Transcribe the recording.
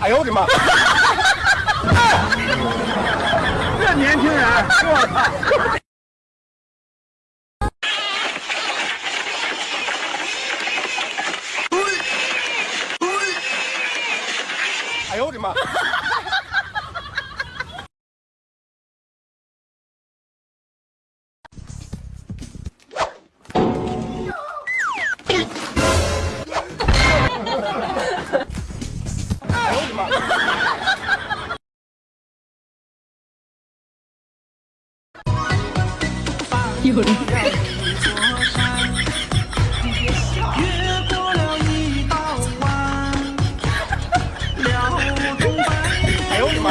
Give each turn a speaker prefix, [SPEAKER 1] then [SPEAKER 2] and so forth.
[SPEAKER 1] 哎呦我的妈！这年轻人，我操！哎呦我的妈！
[SPEAKER 2] 有人。
[SPEAKER 3] 越过了一道弯，了中白
[SPEAKER 1] 哎呦我的妈！